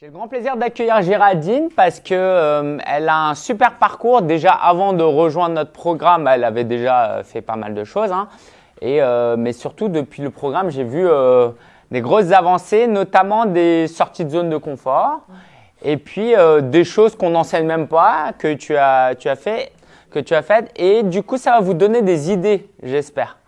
J'ai le grand plaisir d'accueillir Géraldine parce que euh, elle a un super parcours. Déjà avant de rejoindre notre programme, elle avait déjà euh, fait pas mal de choses. hein. Et, euh, mais surtout depuis le programme, j'ai vu euh, des grosses avancées, notamment des sorties de zone de confort. Et puis euh, des choses qu'on n'enseigne même pas, que tu as, tu as fait, que tu as faites. Et du coup, ça va vous donner des idées, j'espère.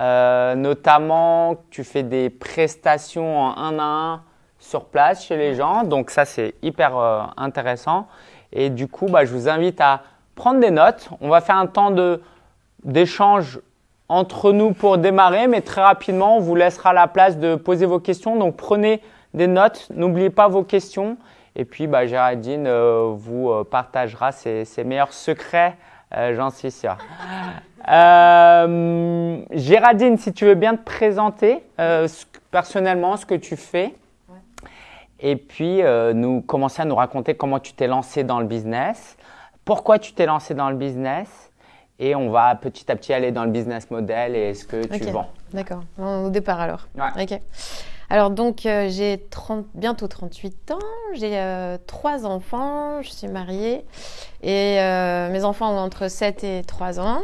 Euh, notamment, tu fais des prestations en un à un sur place chez les gens. Donc ça, c'est hyper euh, intéressant. Et du coup, bah, je vous invite à prendre des notes. On va faire un temps de d'échange entre nous pour démarrer, mais très rapidement, on vous laissera la place de poser vos questions. Donc prenez des notes, n'oubliez pas vos questions. Et puis, bah, Géraldine euh, vous euh, partagera ses, ses meilleurs secrets, euh, j'en suis sûr. Euh, Géraldine, si tu veux bien te présenter personnellement ce que tu fais. Et puis, euh, nous commencer à nous raconter comment tu t'es lancé dans le business, pourquoi tu t'es lancé dans le business, et on va petit à petit aller dans le business model et ce que tu Ok. vends. D'accord. Au départ alors. Ouais. Ok. Alors donc euh, j'ai 30 bientôt 38 ans, j'ai euh, trois enfants, je suis mariée et euh, mes enfants ont entre 7 et 3 ans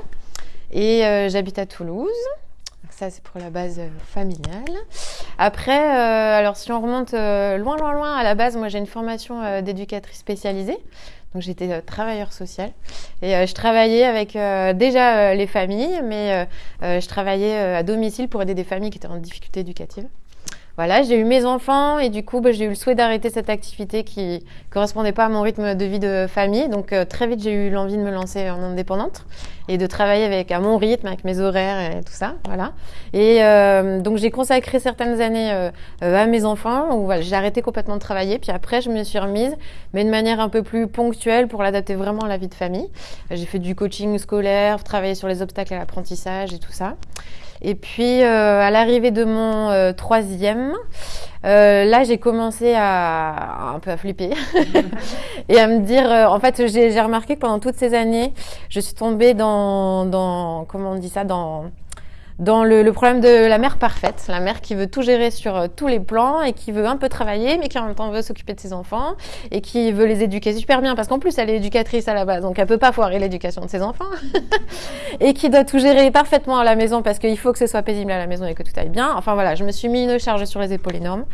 et euh, j'habite à Toulouse. Ça c'est pour la base euh, familiale. Après, euh, alors si on remonte euh, loin loin loin à la base, moi j'ai une formation d'éducatrice spécialisée. Donc j'étais travailleur social et je travaillais avec déjà les familles, mais je travaillais à domicile pour aider des familles qui étaient en difficulté éducative. Voilà, j'ai eu mes enfants et du coup, bah, j'ai eu le souhait d'arrêter cette activité qui correspondait pas à mon rythme de vie de famille. Donc euh, très vite, j'ai eu l'envie de me lancer en indépendante et de travailler avec à mon rythme, avec mes horaires et tout ça. Voilà. Et euh, donc j'ai consacré certaines années euh, euh, à mes enfants où voilà, j'ai arrêté complètement de travailler. Puis après, je me suis remise, mais de manière un peu plus ponctuelle pour l'adapter vraiment à la vie de famille. J'ai fait du coaching scolaire, travaillé sur les obstacles à l'apprentissage et tout ça. Et puis, euh, à l'arrivée de mon euh, troisième, euh, là, j'ai commencé à un peu à flipper. Et à me dire, en fait, j'ai j'ai remarqué que pendant toutes ces années, je suis tombée dans, dans comment on dit ça, dans dans le, le problème de la mère parfaite, la mère qui veut tout gérer sur euh, tous les plans et qui veut un peu travailler, mais qui en même temps veut s'occuper de ses enfants et qui veut les éduquer super bien parce qu'en plus elle est éducatrice à la base, donc elle peut pas foirer l'éducation de ses enfants et qui doit tout gérer parfaitement à la maison parce qu'il faut que ce soit paisible à la maison et que tout aille bien. Enfin voilà, je me suis mis une charge sur les épaules énorme.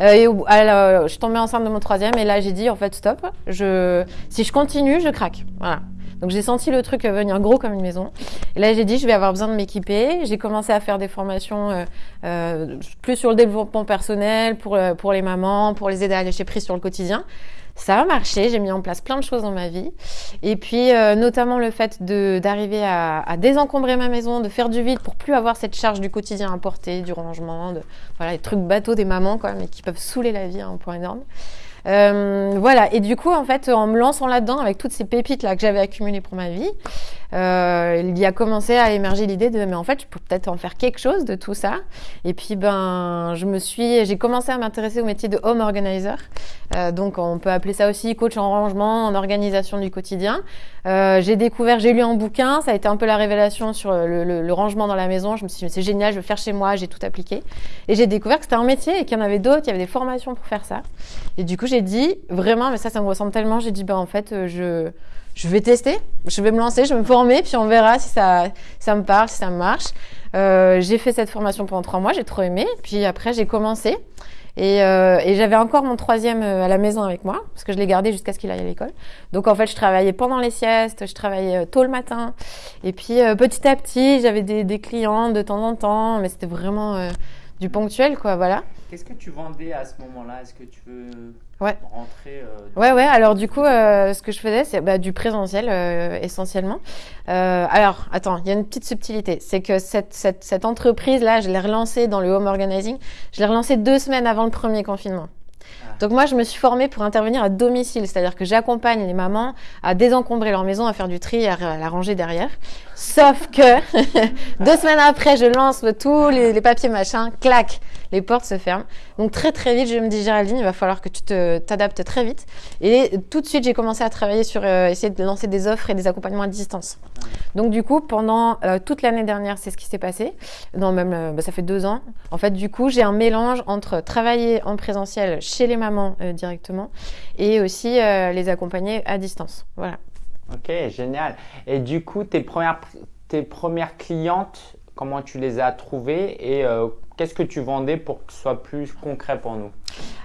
Euh, et alors, je suis tombée enceinte de mon troisième et là j'ai dit en fait stop, je, si je continue, je craque. Voilà. Donc j'ai senti le truc euh, venir gros comme une maison. Et là j'ai dit je vais avoir besoin de m'équiper. J'ai commencé à faire des formations euh, euh, plus sur le développement personnel pour euh, pour les mamans, pour les aider à lâcher prise sur le quotidien. Ça a marché, j'ai mis en place plein de choses dans ma vie. Et puis, euh, notamment le fait de d'arriver à, à désencombrer ma maison, de faire du vide pour plus avoir cette charge du quotidien à porter, du rangement, de, voilà, les trucs bateaux des mamans, quoi, mais qui peuvent saouler la vie à un point énorme. Euh, voilà. Et du coup, en fait, en me lançant là-dedans, avec toutes ces pépites là que j'avais accumulées pour ma vie, il y a commencé à émerger l'idée de, mais en fait, je peux peut-être en faire quelque chose de tout ça. Et puis, ben, je me suis, j'ai commencé à m'intéresser au métier de home organizer. Euh, donc, on peut appeler ça aussi coach en rangement, en organisation du quotidien. Euh, j'ai découvert, j'ai lu un bouquin, ça a été un peu la révélation sur le, le- le rangement dans la maison. Je me suis dit, c'est génial, je veux faire chez moi, j'ai tout appliqué. Et j'ai découvert que c'était un métier et qu'il y en avait d'autres, il y avait des formations pour faire ça. Et du coup, j'ai dit, vraiment, mais ça, ça me ressemble tellement, j'ai dit, ben, en fait, euh, je, je vais tester, je vais me lancer, je vais me former, puis on verra si ça, ça me parle, si ça marche. Euh, j'ai fait cette formation pendant trois mois, j'ai trop aimé. Puis après, j'ai commencé. Et, euh, et j'avais encore mon troisième euh, à la maison avec moi, parce que je l'ai gardé jusqu'à ce qu'il aille à l'école. Donc en fait, je travaillais pendant les siestes, je travaillais euh, tôt le matin. Et puis euh, petit à petit, j'avais des, des clients de temps en temps, mais c'était vraiment euh, du ponctuel, quoi, voilà. Qu'est-ce que tu vendais à ce moment-là? Est-ce que tu veux Ouais. rentrer euh, Ouais, ouais. Alors du coup, euh, ce que je faisais, c'est bah, du présentiel euh, essentiellement. Euh, alors, attends, il y a une petite subtilité. C'est que cette, cette, cette entreprise-là, je l'ai relancée dans le home organizing. Je l'ai relancée deux semaines avant le premier confinement. Ah. Donc moi, je me suis formée pour intervenir à domicile, c'est-à-dire que j'accompagne les mamans à désencombrer leur maison, à faire du tri, à, la ranger derrière. Sauf que deux semaines après, je lance tous les, les papiers machin, clac, les portes se ferment. Donc très très vite, je me dis Géraldine, il va falloir que tu te t'adaptes très vite. Et tout de suite, j'ai commencé à travailler sur euh, essayer de lancer des offres et des accompagnements à distance. Donc du coup, pendant euh, toute l'année dernière, c'est ce qui s'est passé. Non, même euh, bah, ça fait deux ans. En fait, du coup, j'ai un mélange entre travailler en présentiel chez les euh, directement et aussi euh, les accompagner à distance. Voilà. Ok, génial. Et du coup, tes premières, tes premières clientes, comment tu les as trouvées et euh, qu'est-ce que tu vendais pour que ce soit plus concret pour nous?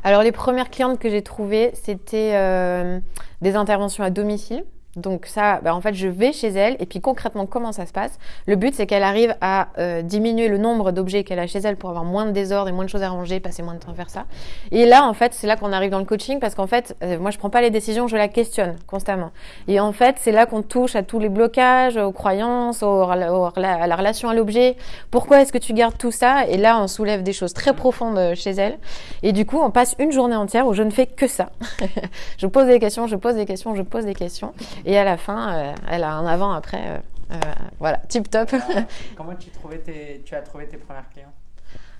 Alors les premières clientes que j'ai trouvées, c'était euh, des interventions à domicile. Donc ça, bah, en fait, je vais chez elle et puis concrètement, comment ça se passe? Le but, c'est qu'elle arrive à euh, diminuer le nombre d'objets qu'elle a chez elle pour avoir moins de désordre et moins de choses à ranger, passer moins de temps à faire ça. Et là, en fait, c'est là qu'on arrive dans le coaching parce qu'en fait, euh, moi, je prends pas les décisions, je la questionne constamment. Et en fait, c'est là qu'on touche à tous les blocages, aux croyances, aux- aux- à la relation à l'objet. Pourquoi est-ce que tu gardes tout ça? Et là, on soulève des choses très profondes euh, chez elle. Et du coup, on passe une journée entière où je ne fais que ça. je pose des questions, je pose des questions, je pose des questions. Et à la fin, euh, elle a un avant-après. euh, euh, voilà, tip top. Comment tu, trouvais tes, tu as trouvé tes premières clientes?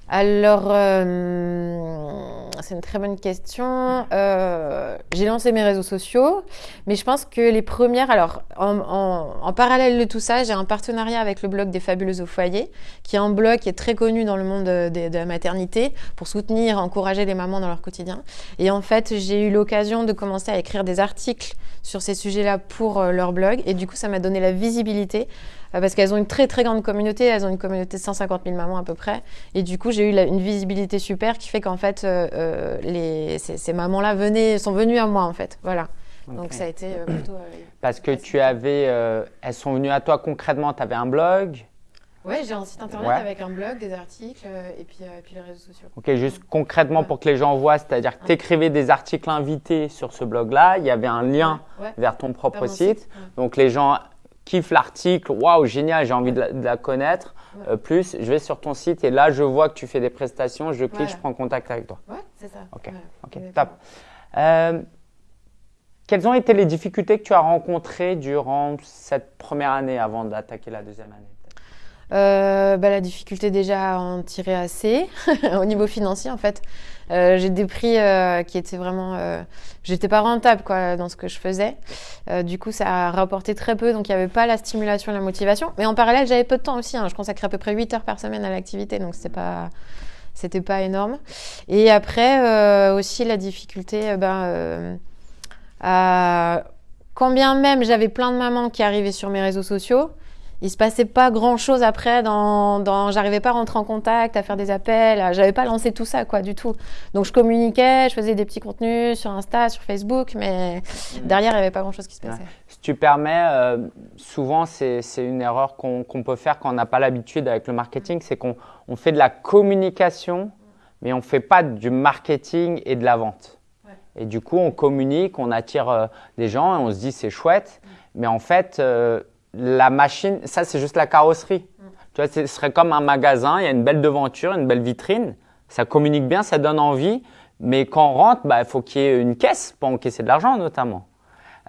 Alors, euh, c'est une très bonne question. Euh, j'ai lancé mes réseaux sociaux, mais je pense que les premières, alors en, en- en parallèle de tout ça, j'ai un partenariat avec le blog des Fabuleuses au foyer, qui est un blog qui est très connu dans le monde de, la maternité pour soutenir, encourager les mamans dans leur quotidien. Et en fait, j'ai eu l'occasion de commencer à écrire des articles sur ces sujets-là pour euh, leur blog, et du coup, ça m'a donné la visibilité parce qu'elles ont une très très grande communauté, elles ont une communauté de 150 000 mamans à peu près. Et du coup, j'ai eu la- une visibilité super qui fait qu'en fait, euh, euh, les, ces, ces mamans-là venaient, sont venues à moi en fait. Voilà. Donc ça a été euh, plutôt. euh, Parce que tu avais, euh, elles sont venues à toi concrètement, tu avais un blog? Ouais, j'ai un site internet Ouais. avec un blog, des articles euh, et puis, euh, et puis les réseaux sociaux. Ok, juste concrètement pour que les gens voient, c'est-à-dire que tu écrivais des articles invités sur ce blog-là, il y avait un lien Ouais, vers ton propre vers site. Donc les gens kiffent l'article, waouh, génial, j'ai envie de la, de la connaître. Ouais. Euh, plus, je vais sur ton site et là, je vois que tu fais des prestations, je clique, Voilà. je prends contact avec toi. Ouais, c'est ça. Ok, top. Euh, quelles ont été les difficultés que tu as rencontrées durant cette première année avant d'attaquer la deuxième année? Euh, bah, la difficulté déjà à en tirer assez au niveau financier en fait. Euh, j'ai des prix euh, qui étaient vraiment, euh, j'étais pas rentable quoi dans ce que je faisais. Euh, du coup, ça a rapporté très peu, donc il y avait pas la stimulation, la motivation. Mais en parallèle, j'avais peu de temps aussi. hein. Je consacrais à peu près 8 heures par semaine à l'activité, donc c'était pas, c'était pas énorme. Et après euh, aussi la difficulté, ben, à quand même j'avais plein de mamans qui arrivaient sur mes réseaux sociaux il se passait pas grand chose après dans, dans j'arrivais pas à rentrer en contact à faire des appels à- j'avais pas lancé tout ça quoi du tout donc je communiquais je faisais des petits contenus sur Insta sur Facebook mais derrière il y avait pas grand chose qui se passait Si tu permets, euh, souvent c'est une erreur qu'on peut faire quand on n'a pas l'habitude avec le marketing, c'est qu'on on fait de la communication, mais on ne fait pas du marketing et de la vente. Ouais. Et du coup, on communique, on attire euh, des gens et on se dit c'est chouette, mais en fait, euh, la machine, ça c'est juste la carrosserie. Tu vois, ce serait comme un magasin, il y a une belle devanture, une belle vitrine, ça communique bien, ça donne envie, mais quand on rentre, bah, il faut qu'il y ait une caisse pour encaisser de l'argent notamment.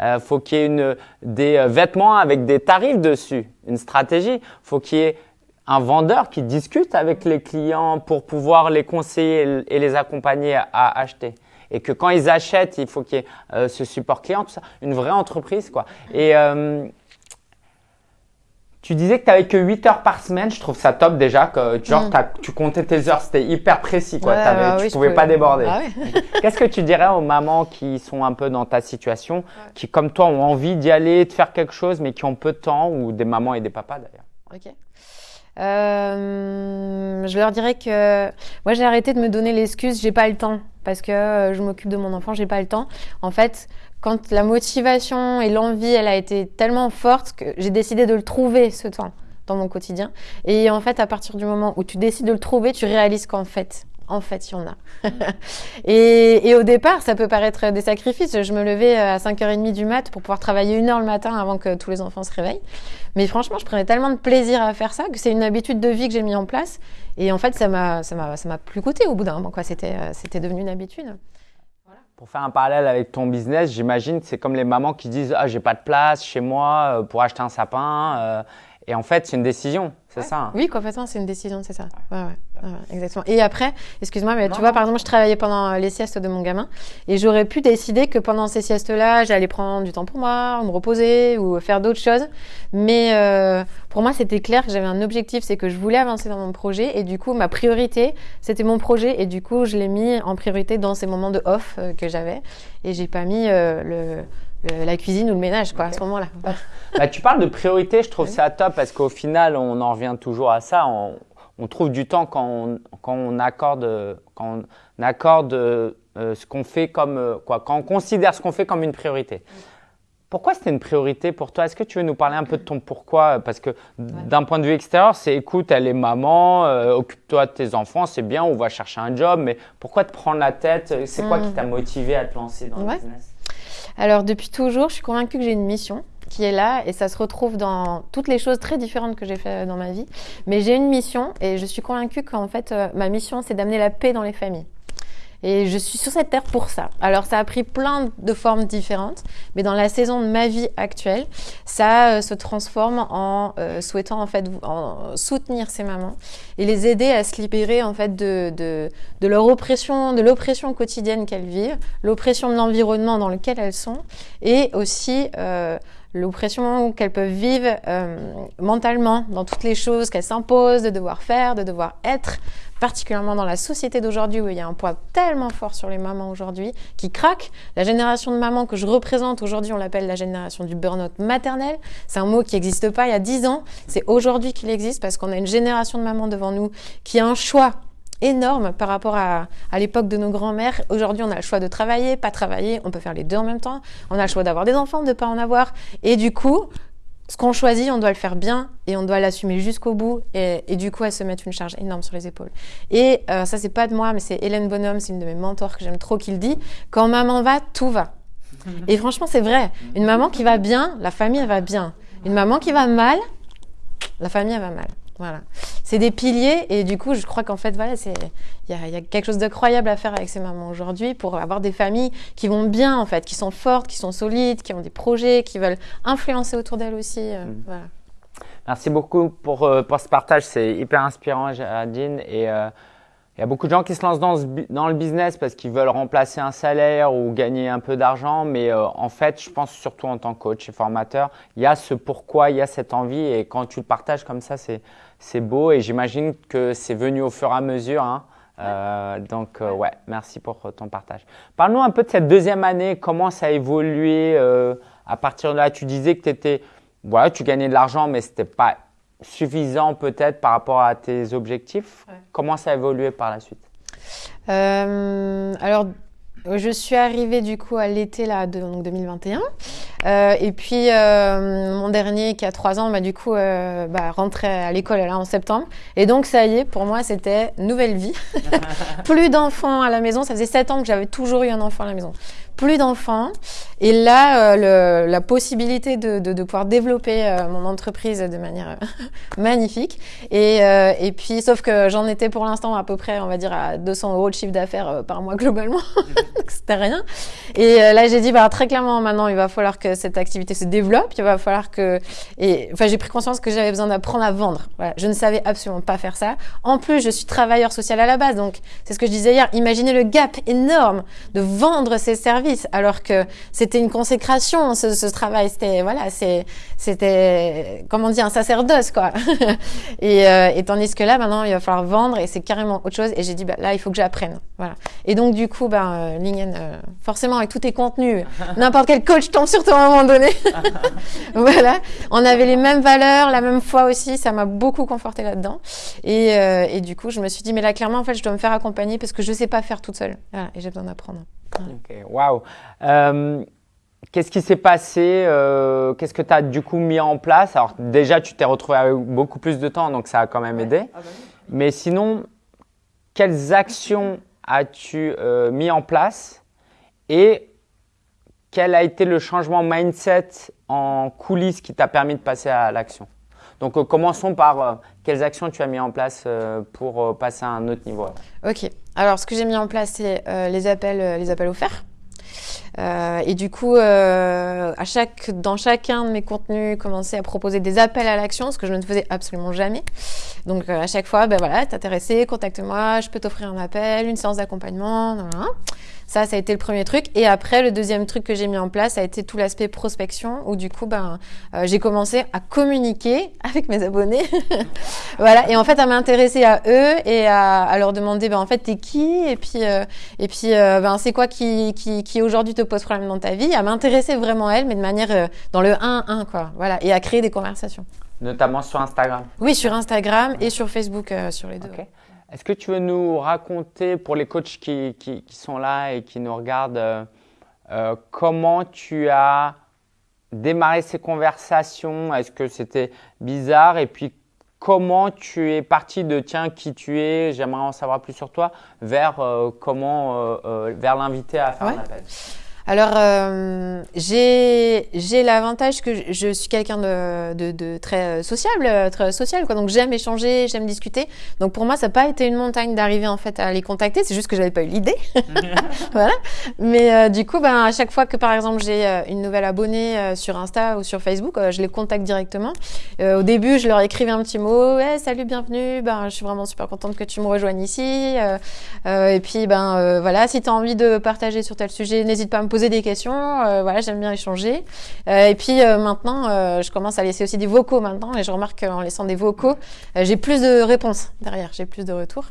Il faut qu'il y ait une, des euh, vêtements avec des tarifs dessus, une stratégie. faut qu'il y ait un vendeur qui discute avec les clients pour pouvoir les conseiller et les accompagner à, à acheter. Et que quand ils achètent, il faut qu'il y ait euh, ce support client, tout ça. Une vraie entreprise, quoi. Et euh, tu disais que tu n'avais que 8 heures par semaine. Je trouve ça top déjà. Que, genre, Mm. tu comptais tes heures, c'était hyper précis, quoi. Ouais, bah tu oui, je pouvais peux- pas déborder. Ah ouais. Qu'est-ce que tu dirais aux mamans qui sont un peu dans ta situation, qui comme toi ont envie d'y aller, de faire quelque chose, mais qui ont peu de temps, ou des mamans et des papas d'ailleurs? Ok. Euh, je leur dirais que moi j'ai arrêté de me donner l'excuse j'ai pas le temps parce que euh, je m'occupe de mon enfant j'ai pas le temps. En fait, quand la motivation et l'envie elle a été tellement forte que j'ai décidé de le trouver ce temps dans mon quotidien. Et en fait, à partir du moment où tu décides de le trouver, tu réalises qu'en fait, en fait, il y en a. et, au départ, ça peut paraître des sacrifices. Je me levais à 5h30 du mat pour pouvoir travailler une heure le matin avant que tous les enfants se réveillent. Mais franchement, je prenais tellement de plaisir à faire ça que c'est une habitude de vie que j'ai mis en place. Et en fait, ça m'a, plus coûté au bout d'un moment. Euh, c'était devenu une habitude. Pour faire un parallèle avec ton business, j'imagine que c'est comme les mamans qui disent ah j'ai pas de place chez moi euh, pour acheter un sapin. Euh, Et en fait, c'est une décision, c'est ça hein Oui, complètement, c'est une décision, c'est ça. Ouais, ouais, ouais, exactement. Et après, excuse-moi, mais tu vois, par exemple, je travaillais pendant les siestes de mon gamin et j'aurais pu décider que pendant ces siestes-là, j'allais prendre du temps pour moi, me reposer ou faire d'autres choses. Mais euh, pour moi, c'était clair que j'avais un objectif, c'est que je voulais avancer dans mon projet et du coup, ma priorité, c'était mon projet et du coup, je l'ai mis en priorité dans ces moments de off euh, que j'avais et j'ai pas mis euh, le la cuisine ou le ménage quoi, à ce moment-là. Bah, tu parles de priorité, je trouve ça top parce qu'au final, on en revient toujours à ça. On, trouve du temps quand on, quand on accorde, quand on accorde euh, ce qu'on fait comme euh, quoi, quand on considère ce qu'on fait comme une priorité. Pourquoi c'était une priorité pour toi? Est-ce que tu veux nous parler un peu de ton pourquoi? Parce que d'un point de vue extérieur, c'est écoute, elle est maman, euh, occupe-toi de tes enfants, c'est bien, on va chercher un job, mais pourquoi te prendre la tête? C'est quoi qui hmm. t'a motivé à te lancer dans le business? Alors depuis toujours, je suis convaincue que j'ai une mission qui est là et ça se retrouve dans toutes les choses très différentes que j'ai fait dans ma vie. Mais j'ai une mission et je suis convaincue qu'en fait euh, ma mission c'est d'amener la paix dans les familles. Et je suis sur cette terre pour ça. Alors ça a pris plein de formes différentes, mais dans la saison de ma vie actuelle, ça euh, se transforme en euh, souhaitant en fait en soutenir ces mamans et les aider à se libérer en fait de, de, de leur oppression, de l'oppression quotidienne qu'elles vivent, l'oppression de l'environnement dans lequel elles sont, et aussi euh, l'oppression qu'elles peuvent vivre euh, mentalement dans toutes les choses qu'elles s'imposent de devoir faire, de devoir être, particulièrement dans la société d'aujourd'hui où il y a un poids tellement fort sur les mamans aujourd'hui qui craquent. La génération de mamans que je représente aujourd'hui, on l'appelle la génération du burn-out maternel. C'est un mot qui n'existe pas il y a dix ans. C'est aujourd'hui qu'il existe parce qu'on a une génération de mamans devant nous qui a un choix énorme par rapport à, à l'époque de nos grands-mères. Aujourd'hui, on a le choix de travailler, pas travailler, on peut faire les deux en même temps. On a le choix d'avoir des enfants, de pas en avoir. Et du coup, ce qu'on choisit, on doit le faire bien et on doit l'assumer jusqu'au bout. Et, du coup, elle se met une charge énorme sur les épaules. Et euh, ça, c'est pas de moi, mais c'est Hélène Bonhomme, c'est une de mes mentors que j'aime trop, qui le dit. Quand maman va, tout va. Et franchement, c'est vrai. Une maman qui va bien, la famille, va bien. Une maman qui va mal, la famille, va mal. Voilà. C'est des piliers et du coup, je crois qu'en fait, voilà, c'est il y, y a, quelque chose d'incroyable à faire avec ces mamans aujourd'hui pour avoir des familles qui vont bien en fait, qui sont fortes, qui sont solides, qui ont des projets, qui veulent influencer autour d'elles aussi. Euh, mm. voilà. Merci beaucoup pour, euh, pour ce partage, c'est hyper inspirant, Jadine. Et euh, il y a beaucoup de gens qui se lancent dans, dans le business parce qu'ils veulent remplacer un salaire ou gagner un peu d'argent. Mais euh, en fait, je pense surtout en tant que coach et formateur, il y a ce pourquoi, il y a cette envie. Et quand tu le partages comme ça, c'est, c'est beau. Et j'imagine que c'est venu au fur et à mesure. Hein. Euh, donc, euh, ouais, merci pour ton partage. Parle-nous un peu de cette deuxième année. Comment ça a évolué à partir de là Tu disais que tu étais, voilà, tu gagnais de l'argent, mais c'était pas suffisant peut-être par rapport à tes objectifs. Comment ça a évolué par la suite? Euh, Alors, je suis arrivée du coup à l'été là, de, donc 2021. Euh, et puis euh, mon dernier qui a trois ans, bah, du coup, euh, bah, rentrait à l'école là en septembre. Et donc ça y est, pour moi, c'était nouvelle vie. Plus d'enfants à la maison. Ça faisait sept ans que j'avais toujours eu un enfant à la maison plus d'enfants. Et là, euh, le, la possibilité de, de, de pouvoir développer euh, mon entreprise de manière euh, magnifique. Et, et puis, sauf que j'en étais pour l'instant à peu près, on va dire, à 200 euros de chiffre d'affaires par mois globalement. C'était rien. Et là, j'ai dit, bah, très clairement, maintenant, il va falloir que cette activité se développe. Il va falloir que... Et enfin, j'ai pris conscience que j'avais besoin d'apprendre à vendre. Voilà. Je ne savais absolument pas faire ça. En plus, je suis travailleur social à la base. Donc, c'est ce que je disais hier. Imaginez le gap énorme de vendre ses services alors que c'était une consécration, ce, travail. C'était, voilà, c'est, c'était, comment dire, un sacerdoce, quoi. Euh, et, tandis que là, maintenant, il va falloir vendre et c'est carrément autre chose. Et j'ai dit, bah, là, il faut que j'apprenne. Voilà. Et donc, du coup, ben, euh, Lingen, euh, forcément, avec tous tes contenus, n'importe quel coach tombe sur toi à un moment donné. voilà. On avait les mêmes valeurs, la même foi aussi. Ça m'a beaucoup conforté là-dedans. Et, et du coup, je me suis dit, mais là, clairement, en fait, je dois me faire accompagner parce que je sais pas faire toute seule. Voilà. Et j'ai besoin d'apprendre. Ok, waouh. Euh, qu'est-ce qui s'est passé euh, Qu'est-ce que tu as du coup mis en place? Alors déjà, tu t'es retrouvé avec beaucoup plus de temps, donc ça a quand même aidé. Ah bah Mais sinon, quelles actions as-tu euh, mis en place? Et quel a été le changement mindset en coulisses qui t'a permis de passer à l'action? Donc commençons par quelles actions tu as mis en place pour passer à un autre niveau. Ok. Alors, ce que j'ai mis en place, c'est les appels, les appels offerts. Euh, et du coup, euh, à chaque, dans chacun de mes contenus, commencer à proposer des appels à l'action, ce que je ne faisais absolument jamais. Donc euh, à chaque fois, ben voilà, t'es contacte-moi, je peux t'offrir un appel, une séance d'accompagnement. Ça, ça a été le premier truc. Et après, le deuxième truc que j'ai mis en place, ça a été tout l'aspect prospection, où du coup, ben, euh, j'ai commencé à communiquer avec mes abonnés. voilà. Et en fait, à m'intéresser à eux et à, à, leur demander, ben, en fait, t'es qui? Et puis, euh, et puis, euh, ben, c'est quoi qui, qui, qui aujourd'hui te pose problème dans ta vie? À m'intéresser vraiment à elles, mais de manière dans le 1-1, quoi. Voilà. Et à créer des conversations. Notamment sur Instagram. Oui, sur Instagram et sur Facebook, sur les deux. Okay. Est-ce que tu veux nous raconter, pour les coachs qui, qui, qui sont là et qui nous regardent, euh, euh, comment tu as démarré ces conversations? Est-ce que c'était bizarre? Et puis, comment tu es parti de tiens, qui tu es, j'aimerais en savoir plus sur toi, vers euh, comment, euh, vers l'inviter à faire ouais. un appel? Alors, euh, j'ai l'avantage que je, je suis quelqu'un de, de, de, très sociable, très social, quoi. Donc, j'aime échanger, j'aime discuter. Donc, pour moi, ça n'a pas été une montagne d'arriver en fait à les contacter. C'est juste que j'avais pas eu l'idée. voilà. Mais euh, du coup, ben, à chaque fois que par exemple j'ai euh, une nouvelle abonnée euh, sur Insta ou sur Facebook, euh, je les contacte directement. au début, je leur écrivais un petit mot. Ouais, salut, bienvenue. Ben, je suis vraiment super contente que tu me rejoignes ici. et puis, ben, voilà, si tu as envie de partager sur tel sujet, n'hésite pas à me poser poser des questions. Euh, voilà, j'aime bien échanger. Euh, et puis euh, maintenant, je commence à laisser aussi des vocaux maintenant, et je remarque qu'en laissant des vocaux, j'ai plus de réponses derrière, j'ai plus de retours.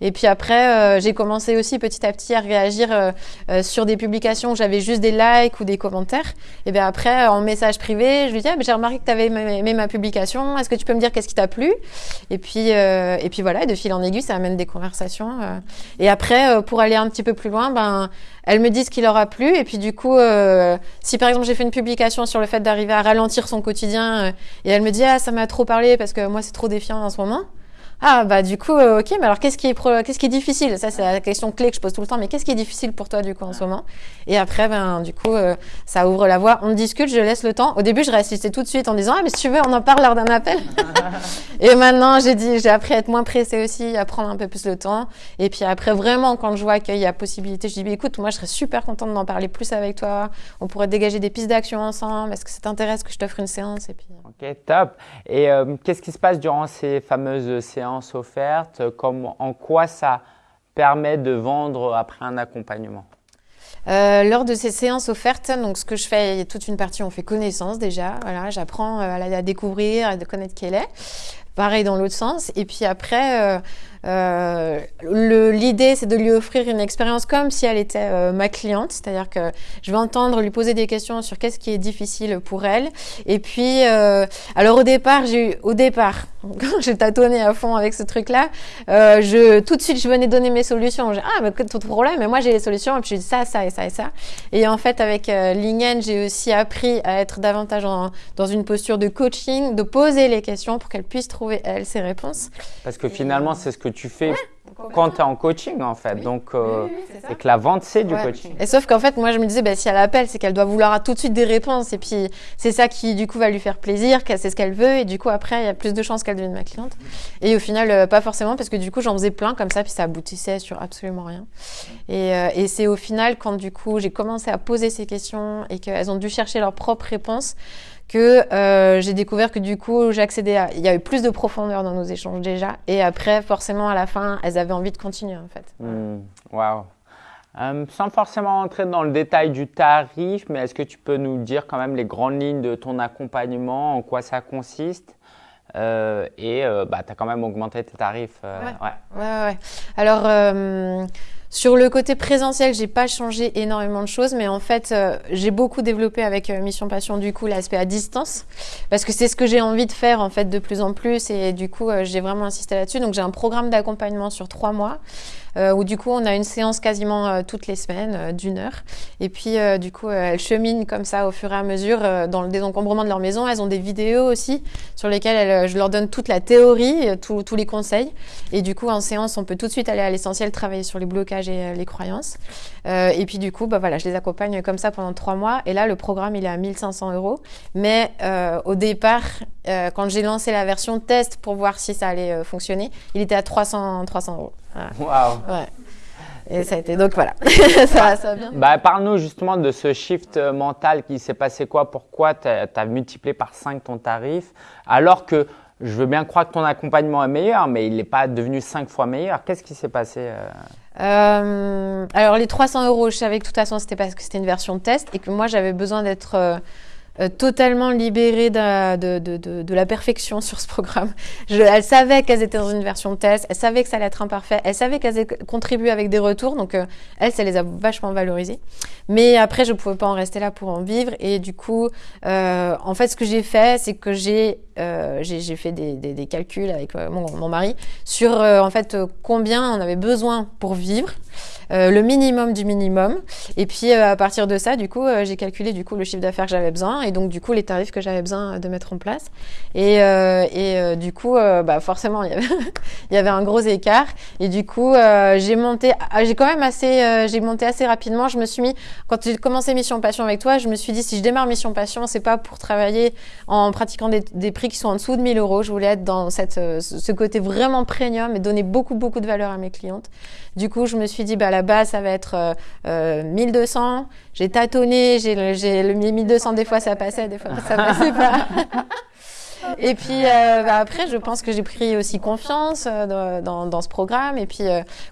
Et puis après, euh, j'ai commencé aussi petit à petit à réagir euh, euh, sur des publications où j'avais juste des likes ou des commentaires. Et bien après, en message privé, je lui dis ah, j'ai remarqué que tu avais aimé ma publication. Est-ce que tu peux me dire qu'est-ce qui t'a plu? Et puis et puis voilà, de fil en aiguille, ça amène des conversations. Et après, pour aller un petit peu plus loin, ben elles me disent ce qui leur a plu. Et puis du coup, si par exemple j'ai fait une publication sur le fait d'arriver à ralentir son quotidien, et elle me dit ah ça m'a trop parlé parce que moi c'est trop défiant en ce moment. Ah bah du coup euh, ok mais alors qu'est-ce qui est pro... qu'est-ce qui est difficile? Ça c'est la question clé que je pose tout le temps mais qu'est-ce qui est difficile pour toi du coup en ce moment? Et après ben du coup euh, ça ouvre la voie on discute je laisse le temps. Au début je réassistais tout de suite en disant ah mais si tu veux on en parle lors d'un appel. Et maintenant j'ai dit j'ai appris à être moins pressée aussi à prendre un peu plus le temps. Et puis après vraiment quand je vois qu'il y a possibilité je dis bah, écoute moi je serais super contente d'en parler plus avec toi. On pourrait dégager des pistes d'action ensemble. Est-ce que ça t'intéresse que je t'offre une séance? Et puis ok top. Et euh, qu'est-ce qui se passe durant ces fameuses séances? Offertes comme, En quoi ça permet de vendre après un accompagnement? Euh, lors de ces séances offertes, donc ce que je fais, il y a toute une partie, on fait connaissance déjà. Voilà, j'apprends à la découvrir, à connaître qui elle est. Pareil dans l'autre sens. Et puis après, euh, euh, l'idée, c'est de lui offrir une expérience comme si elle était euh, ma cliente, c'est-à-dire que je vais entendre, lui poser des questions sur qu'est-ce qui est difficile pour elle. Et puis, euh, alors au départ, j'ai eu, au départ, quand j'ai tâtonné à fond avec ce truc-là, je tout de suite, je venais donner mes solutions. J'ai, ah, mais tout problème, mais moi j'ai les solutions. Et puis j'ai dit ça, ça et ça et ça. Et en fait, avec Lingen, j'ai aussi appris à être davantage en, dans une posture de coaching, de poser les questions pour qu'elle puisse trouver elle ses réponses. Parce que finalement, c'est ce que tu fais ouais, quand tu es en coaching en fait. Oui. Donc, euh, oui, oui, et que la vente, c'est du ouais. coaching. Et sauf qu'en fait, moi, je me disais, bah, si elle appelle, c'est qu'elle doit vouloir tout de suite des réponses. Et puis, c'est ça qui, du coup, va lui faire plaisir, qu'elle sait ce qu'elle veut. Et du coup, après, il y a plus de chances qu'elle devienne ma cliente. Et au final, euh, pas forcément, parce que du coup, j'en faisais plein comme ça, puis ça aboutissait sur absolument rien. Et, euh, et c'est au final, quand du coup, j'ai commencé à poser ces questions et qu'elles ont dû chercher leurs propres réponses, que euh, j'ai découvert que du coup j'accédais à il y a eu plus de profondeur dans nos échanges déjà et après forcément à la fin elles avaient envie de continuer en fait. Mmh, wow. Euh, sans forcément entrer dans le détail du tarif, mais est-ce que tu peux nous dire quand même les grandes lignes de ton accompagnement, en quoi ça consiste euh, et euh, bah, tu as quand même augmenté tes tarifs. ouais. Ouais. ouais. ouais, Alors, sur le côté présentiel, j'ai pas changé énormément de choses, mais en fait, euh, j'ai beaucoup développé avec euh, Mission Passion du coup l'aspect à distance, parce que c'est ce que j'ai envie de faire en fait de plus en plus, et du coup, euh, j'ai vraiment insisté là-dessus. Donc, j'ai un programme d'accompagnement sur trois mois, où du coup, on a une séance quasiment toutes les semaines d'une heure, et puis du coup, elles cheminent comme ça au fur et à mesure dans le désencombrement de leur maison. Elles ont des vidéos aussi sur lesquelles elles, je leur donne toute la théorie, tous les conseils, et du coup, en séance, on peut tout de suite aller à l'essentiel, travailler sur les blocages et les croyances. Euh, et puis du coup, bah voilà, je les accompagne comme ça pendant trois mois. Et là, le programme, il est à 1500 euros. Mais euh, au départ, euh, quand j'ai lancé la version test pour voir si ça allait fonctionner, il était à 300, 300 euros. Waouh wow. ouais. Et ça a été donc voilà. ça, ça bien? Bah, Parle-nous justement de ce shift euh, mental qui s'est passé quoi Pourquoi tu as, multiplié par 5 ton tarif alors que je veux bien croire que ton accompagnement est meilleur, mais il n'est pas devenu 5 fois meilleur. Qu'est-ce qui s'est passé euh? euh, Alors les 300 euros, je savais que de toute façon c'était parce que c'était une version de test et que moi j'avais besoin d'être euh, euh, totalement libérée de, de, de, de, la perfection sur ce programme. Je, elle savait qu'elles étaient dans une version test, elle savait que ça allait être imparfait, elle savait qu'elles contribué avec des retours, donc euh, elle, ça les a vachement valorisées. Mais après, je pouvais pas en rester là pour en vivre, et du coup, euh, en fait, ce que j'ai fait, c'est que j'ai euh, j'ai fait des, des, des, calculs avec euh, mon, mon, mari sur en fait combien on avait besoin pour vivre. Euh, le minimum du minimum. Et puis euh, à partir de ça, du coup, euh, j'ai calculé du coup le chiffre d'affaires que j'avais besoin et donc du coup les tarifs que j'avais besoin de mettre en place. Et, et du coup, bah forcément, il y, avait un gros écart. Et du coup, j'ai monté, ah, j'ai quand même assez, j'ai monté assez rapidement. Je me suis mis, quand j'ai commencé Mission Passion avec toi, je me suis dit si je démarre Mission Passion, c'est pas pour travailler en pratiquant des, des, prix qui sont en dessous de 1000 euros. Je voulais être dans cette, ce côté vraiment premium et donner beaucoup beaucoup de valeur à mes clientes. Du coup, je me suis dit bah la base, ça va être euh, 1200. Euh, j'ai tâtonné, j'ai le 1200, des fois ça passait, des fois ça passait pas. Et puis euh, bah, après, je pense que j'ai pris aussi confiance euh, dans, dans, ce programme et puis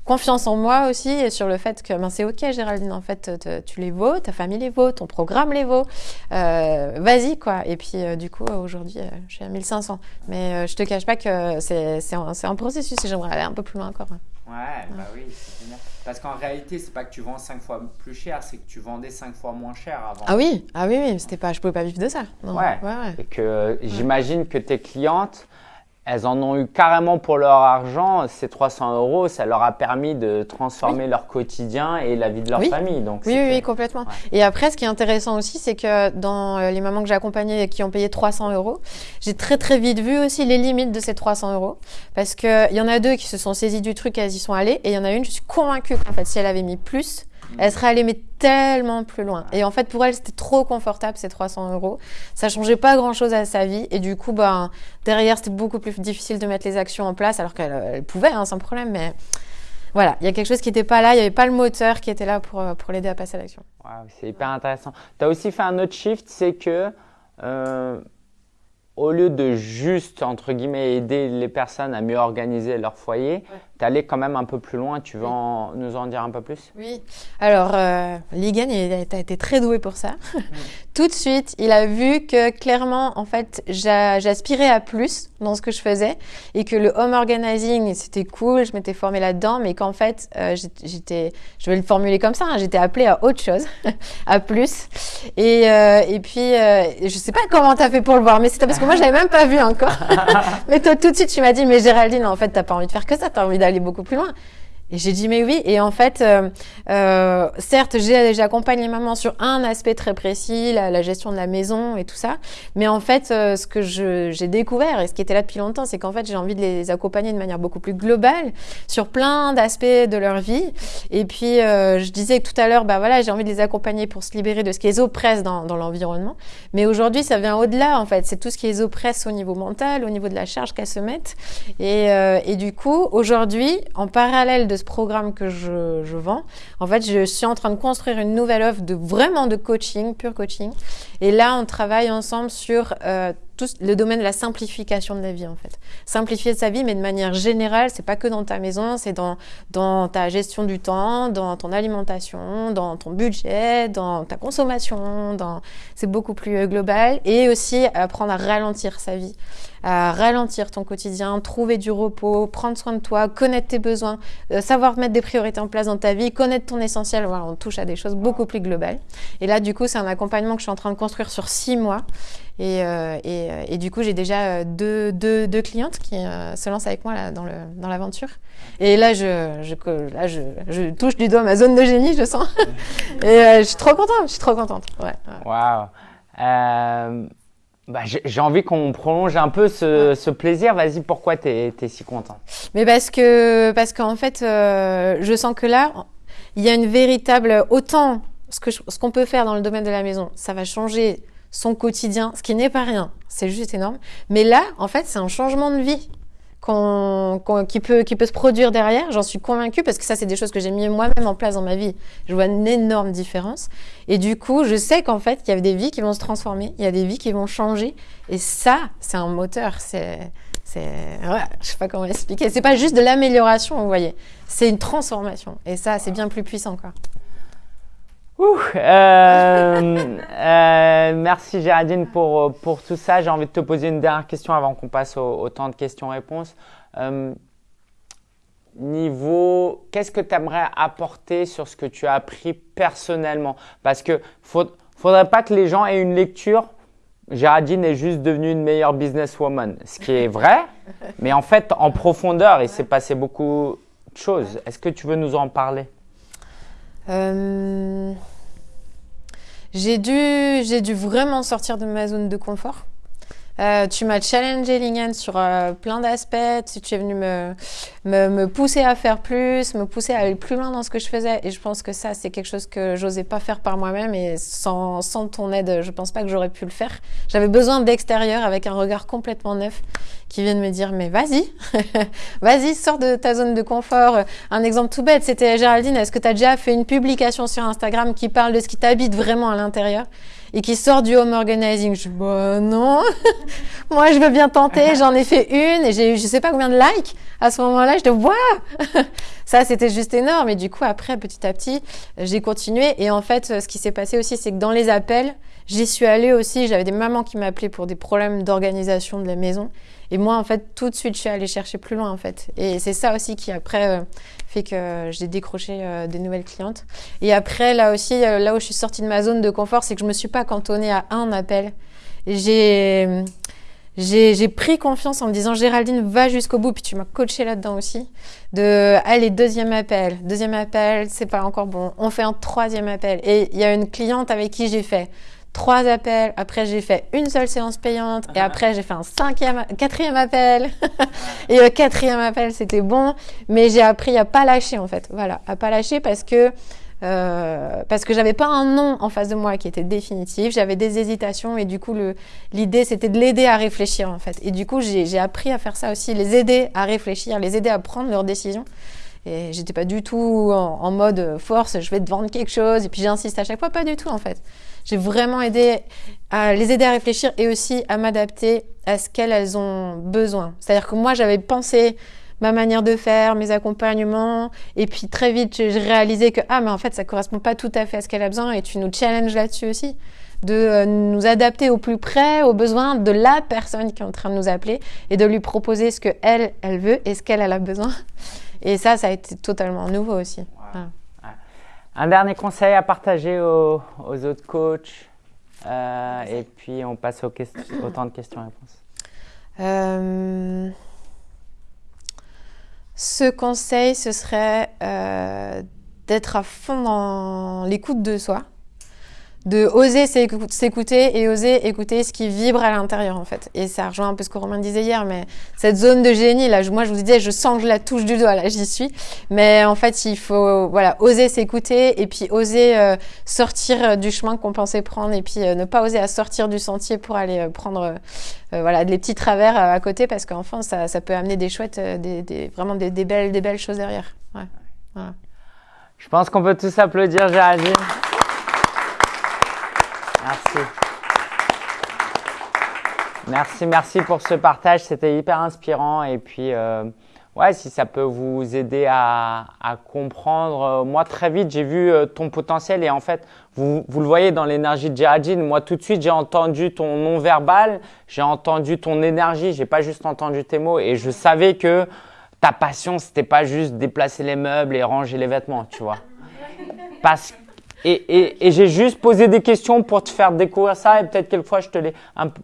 confiance en moi aussi et sur le fait que ben, c'est ok Géraldine, en fait tu les vaux, ta famille les vaut, ton programme les vaut, vas-y quoi. Et puis du coup aujourd'hui je suis à 1500, mais je te cache pas que c'est un, un processus et j'aimerais aller un peu plus loin encore. Ouais, bah oui, c'est bien. Parce qu'en réalité, c'est pas que tu vends 5 fois plus cher, c'est que tu vendais 5 fois moins cher avant. Ah oui, ah oui, oui, c'était pas, je pouvais pas vivre de ça. Ouais. ouais, ouais. Et que j'imagine que tes clientes, elles en ont eu carrément pour leur argent. Ces 300 euros, ça leur a permis de transformer leur quotidien et la vie de leur famille. Donc oui, oui, complètement. Et après, ce qui est intéressant aussi, c'est que dans euh, les mamans que j'ai accompagnées et qui ont payé 300 euros, j'ai très très vite vu aussi les limites de ces 300 euros. Parce qu'il y en a deux qui se sont saisies du truc, elles y sont allées. Et il y en a une, je suis convaincue qu'en fait, si elle avait mis plus, elle serait allée mais tellement plus loin. Et en fait, pour elle, c'était trop confortable ces 300 euros. Ça changeait pas grand chose à sa vie. Et du coup, ben, derrière, c'était beaucoup plus difficile de mettre les actions en place, alors qu'elle pouvait, hein, sans problème. Mais voilà, il y a quelque chose qui n'était pas là. Il n'y avait pas le moteur qui était là pour, euh, pour l'aider à passer à l'action. c'est hyper intéressant. Tu as aussi fait un autre shift, c'est que euh, au lieu de juste, entre guillemets, aider les personnes à mieux organiser leur foyer, tu allé quand même un peu plus loin. Tu veux nous en dire un peu plus? Oui. Alors, euh, Ligan, il a été très doué pour ça. Tout de suite, il a vu que clairement, en fait, j'aspirais à plus dans ce que je faisais et que le home organizing, c'était cool, je m'étais formée là-dedans, mais qu'en fait, euh, j'étais, je vais le formuler comme ça, hein, j'étais appelée à autre chose, à plus. Et, euh, et puis, euh, je sais pas comment tu as fait pour le voir, mais c'est parce que moi, je l'avais même pas vu encore. mais toi, tout de suite, tu m'as dit, mais Géraldine, en fait, t'as pas envie de faire que ça, t'as envie d'aller beaucoup plus loin. Et j'ai dit mais oui. Et en fait, euh, euh, certes, j'accompagne les mamans sur un aspect très précis, la, la, gestion de la maison et tout ça. Mais en fait, euh, ce que j'ai découvert et ce qui était là depuis longtemps, c'est qu'en fait, j'ai envie de les accompagner de manière beaucoup plus globale sur plein d'aspects de leur vie. Et puis, euh, je disais tout à l'heure, bah voilà, j'ai envie de les accompagner pour se libérer de ce qui les oppresse dans, dans l'environnement. Mais aujourd'hui, ça vient au-delà. En fait, c'est tout ce qui les oppresse au niveau mental, au niveau de la charge qu'elles se mettent. Et, et du coup, aujourd'hui, en parallèle de programme que je, vends. En fait, je suis en train de construire une nouvelle offre de vraiment de coaching, pur coaching. Et là, on travaille ensemble sur euh, tout le domaine de la simplification de la vie, en fait. Simplifier sa vie, mais de manière générale, c'est pas que dans ta maison, c'est dans, ta gestion du temps, dans ton alimentation, dans ton budget, dans ta consommation, c'est beaucoup plus euh, global. Et aussi apprendre à ralentir sa vie à ralentir ton quotidien, trouver du repos, prendre soin de toi, connaître tes besoins, euh, savoir mettre des priorités en place dans ta vie, connaître ton essentiel. Voilà, on touche à des choses beaucoup plus globales. Et là, du coup, c'est un accompagnement que je suis en train de construire sur six mois. Et, euh, et, euh, et, du coup, j'ai déjà deux, deux, deux, clientes qui se lancent avec moi là, dans, le, dans l'aventure. Et là, je, je, là je, je, touche du doigt ma zone de génie, je sens. et je suis trop contente, je suis trop contente. Ouais, Waouh! Bah, j'ai envie qu'on prolonge un peu ce, ce plaisir. Vas-y, pourquoi tu es, si content Mais parce que parce qu'en fait, euh, je sens que là, il y a une véritable autant ce que ce qu'on peut faire dans le domaine de la maison, ça va changer son quotidien, ce qui n'est pas rien. C'est juste énorme. Mais là, en fait, c'est un changement de vie qui, peut, qui peut se produire derrière. J'en suis convaincue parce que ça, c'est des choses que j'ai mis moi-même en place dans ma vie. Je vois une énorme différence. Et du coup, je sais qu'en fait, il y a des vies qui vont se transformer, il y a des vies qui vont changer. Et ça, c'est un moteur. C'est, c'est, ouais, je sais pas comment expliquer. C'est pas juste de l'amélioration, vous voyez. C'est une transformation. Et ça, c'est bien plus puissant, quoi. Euh, euh, merci Géraldine pour, pour tout ça. J'ai envie de te poser une dernière question avant qu'on passe au, temps de questions-réponses. Euh, niveau, qu'est-ce que tu aimerais apporter sur ce que tu as appris personnellement? Parce que ne faudrait pas que les gens aient une lecture. Géraldine est juste devenue une meilleure businesswoman, ce qui est vrai, mais en fait en profondeur, il s'est passé beaucoup de choses. Est-ce que tu veux nous en parler? J'ai dû, j'ai dû vraiment sortir de ma zone de confort. Euh, tu m'as challengé, Lingen, sur euh, plein d'aspects. Tu es venu me, me, me, pousser à faire plus, me pousser à aller plus loin dans ce que je faisais. Et je pense que ça, c'est quelque chose que j'osais pas faire par moi-même. Et sans, sans ton aide, je pense pas que j'aurais pu le faire. J'avais besoin d'extérieur avec un regard complètement neuf qui vient de me dire mais vas-y, vas-y, sors de ta zone de confort. Un exemple tout bête, c'était Géraldine, est-ce que tu as déjà fait une publication sur Instagram qui parle de ce qui t'habite vraiment à l'intérieur? Et qui sort du home organizing. Je dis, bah non, moi je veux bien tenter, j'en ai fait une et j'ai eu je sais pas combien de likes. À ce moment-là, je dis, waouh Ça, c'était juste énorme. Et du coup, après, petit à petit, j'ai continué. Et en fait, ce qui s'est passé aussi, c'est que dans les appels, j'y suis allée aussi. J'avais des mamans qui m'appelaient pour des problèmes d'organisation de la maison. Et moi, en fait, tout de suite, je suis allée chercher plus loin, en fait. Et c'est ça aussi qui, après, euh, fait que j'ai décroché euh, des nouvelles clientes. Et après, là aussi, euh, là où je suis sortie de ma zone de confort, c'est que je me suis pas cantonnée à un appel. J'ai j'ai pris confiance en me disant Géraldine va jusqu'au bout puis tu m'as coaché là-dedans aussi de allez deuxième appel deuxième appel c'est pas encore bon on fait un troisième appel et il y a une cliente avec qui j'ai fait trois appels. Après, j'ai fait une seule séance payante. Et ah. après, j'ai fait un cinquième, quatrième appel. et le quatrième appel, c'était bon. Mais j'ai appris à pas lâcher, en fait. Voilà, à pas lâcher parce que euh, parce que j'avais pas un nom en face de moi qui était définitif, j'avais des hésitations et du coup l'idée c'était de l'aider à réfléchir en fait. Et du coup j'ai appris à faire ça aussi, les aider à réfléchir, les aider à prendre leurs décisions. Et j'étais pas du tout en, en, mode force, je vais te vendre quelque chose et puis j'insiste à chaque fois, pas du tout en fait. J'ai vraiment aidé à les aider à réfléchir et aussi à m'adapter à ce qu'elles ont besoin. C'est-à-dire que moi, j'avais pensé ma manière de faire, mes accompagnements, et puis très vite, j'ai réalisé que ah, mais en fait, ça correspond pas tout à fait à ce qu'elle a besoin, et tu nous challenges là-dessus aussi, de euh, nous adapter au plus près aux besoins de la personne qui est en train de nous appeler, et de lui proposer ce que elle, elle veut et ce qu'elle a besoin. Et ça, ça a été totalement nouveau aussi. Un dernier conseil à partager aux, autres coachs euh, et puis on passe au, temps de questions-réponses. Euh, ce conseil, ce serait euh, d'être à fond dans l'écoute de soi de oser s'écouter et oser écouter ce qui vibre à l'intérieur en fait. Et ça rejoint un peu ce que Romain disait hier, mais cette zone de génie là, moi je vous disais, je sens que je la touche du doigt là, j'y suis. Mais en fait, il faut voilà oser s'écouter et puis oser euh, sortir euh, du chemin qu'on pensait prendre et puis euh, ne pas oser à sortir du sentier pour aller prendre voilà des petits travers à côté parce qu'enfin ça, ça peut amener des chouettes, des, des vraiment des, des, belles des belles choses derrière. Ouais. Voilà. Je pense qu'on peut tous applaudir Géraldine. Merci. Merci, merci pour ce partage. C'était hyper inspirant. Et puis, euh, ouais, si ça peut vous aider à, comprendre. Euh, moi, très vite, j'ai vu euh, ton potentiel. Et en fait, vous, vous le voyez dans l'énergie de Géraldine. Moi, tout de suite, j'ai entendu ton non-verbal. J'ai entendu ton énergie. J'ai pas juste entendu tes mots. Et je savais que ta passion, c'était pas juste déplacer les meubles et ranger les vêtements, tu vois. Parce que et, j'ai juste posé des questions pour te faire découvrir ça et peut-être quelquefois je te l'ai,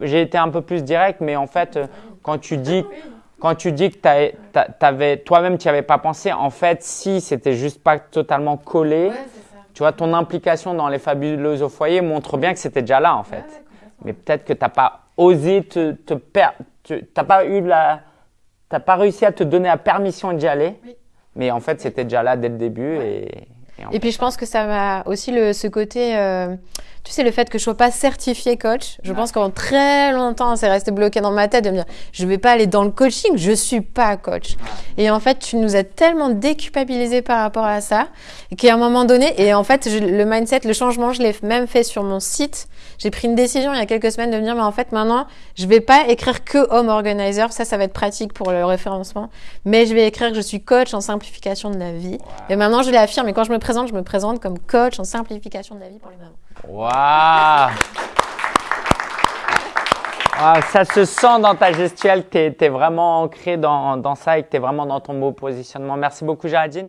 j'ai été un peu plus direct, mais en fait, euh, quand tu dis, quand tu dis que t'avais, toi-même tu n'y avais pas pensé, en fait, si c'était juste pas totalement collé, tu vois, ton implication dans les fabuleuses au foyer montre bien que c'était déjà là en fait. mais peut-être que t'as pas osé te, te perdre, t'as pas eu la, t'as pas réussi à te donner la permission d'y aller, mais en fait c'était déjà là dès le début et Et, puis je pense que ça m'a aussi le, ce côté, euh, tu sais, le fait que je sois pas certifiée coach. Je pense qu'en très longtemps, c'est resté bloqué dans ma tête de me dire, je vais pas aller dans le coaching, je suis pas coach. Et en fait, tu nous as tellement déculpabilisé par rapport à ça, qu'à un moment donné, et en fait, le mindset, le changement, je l'ai même fait sur mon site. J'ai pris une décision il y a quelques semaines de me dire, mais en fait, maintenant, je vais pas écrire que home organizer. Ça, ça va être pratique pour le référencement. Mais je vais écrire que je suis coach en simplification de la vie. Et maintenant, je l'affirme. Et quand je me je me présente comme coach en simplification de la vie pour les mamans. Waouh ah, ça se sent dans ta gestuelle tu es, vraiment ancré dans, dans ça et que tu es vraiment dans ton beau positionnement. Merci beaucoup, Géraldine.